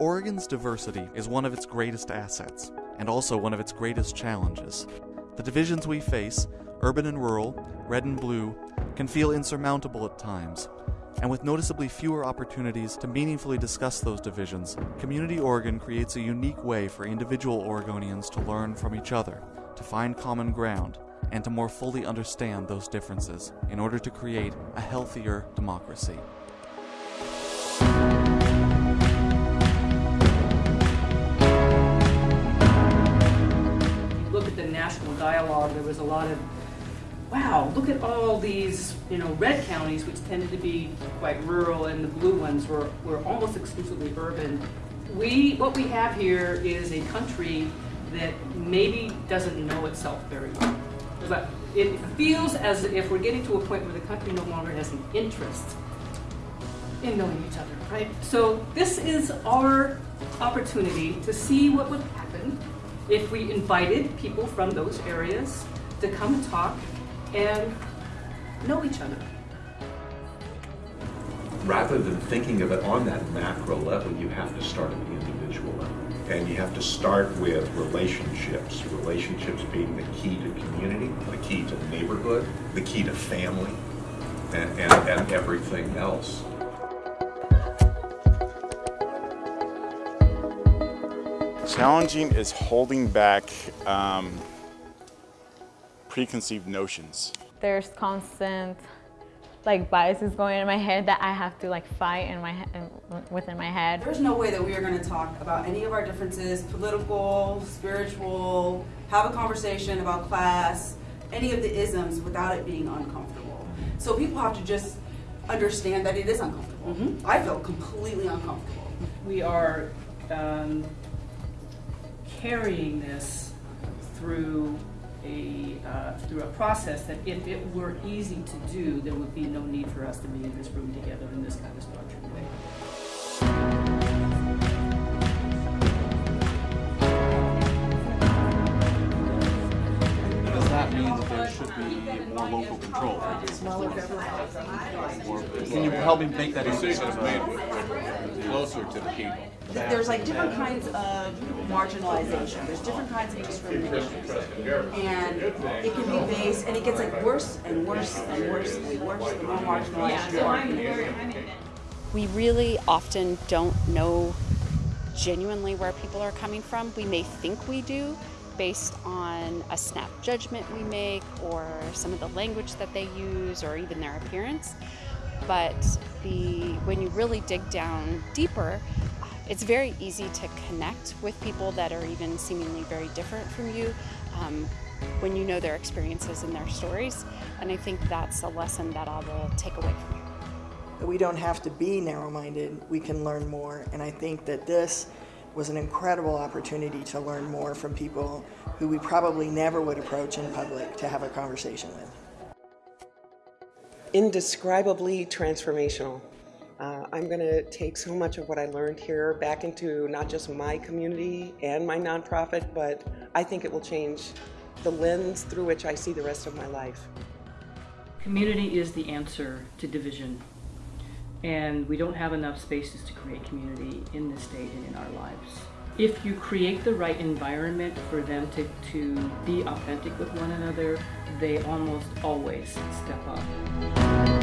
Oregon's diversity is one of its greatest assets, and also one of its greatest challenges. The divisions we face, urban and rural, red and blue, can feel insurmountable at times, and with noticeably fewer opportunities to meaningfully discuss those divisions, Community Oregon creates a unique way for individual Oregonians to learn from each other, to find common ground, and to more fully understand those differences in order to create a healthier democracy. Dialogue, there was a lot of, wow, look at all these, you know, red counties, which tended to be quite rural, and the blue ones were, were almost exclusively urban. We, what we have here is a country that maybe doesn't know itself very well. But it feels as if we're getting to a point where the country no longer has an interest in knowing each other, right? So this is our opportunity to see what would happen if we invited people from those areas to come and talk and know each other. Rather than thinking of it on that macro level, you have to start at the individual level. And you have to start with relationships, relationships being the key to community, the key to neighborhood, the key to family, and, and, and everything else. Challenging is holding back um, preconceived notions. There's constant like biases going in my head that I have to like fight in my within my head. There's no way that we are going to talk about any of our differences, political, spiritual, have a conversation about class, any of the isms without it being uncomfortable. So people have to just understand that it is uncomfortable. Mm -hmm. I feel completely uncomfortable. We are um, carrying this through a, uh, through a process that if it were easy to do, there would be no need for us to be in this room together in this kind of structured way. That there be more local control? Can you help me make that decision made closer to the people? there's like different kinds of marginalization. There's different kinds of discrimination. And it can be based, and it gets like worse and worse and worse and worse the more marginalized you are. We really often don't know genuinely where people are coming from. We may think we do based on a snap judgment we make or some of the language that they use or even their appearance. But the when you really dig down deeper, it's very easy to connect with people that are even seemingly very different from you um, when you know their experiences and their stories. And I think that's a lesson that I will take away from you. We don't have to be narrow-minded, we can learn more. And I think that this was an incredible opportunity to learn more from people who we probably never would approach in public to have a conversation with. Indescribably transformational. Uh, I'm going to take so much of what I learned here back into not just my community and my nonprofit, but I think it will change the lens through which I see the rest of my life. Community is the answer to division. And we don't have enough spaces to create community in this state and in our lives. If you create the right environment for them to, to be authentic with one another, they almost always step up.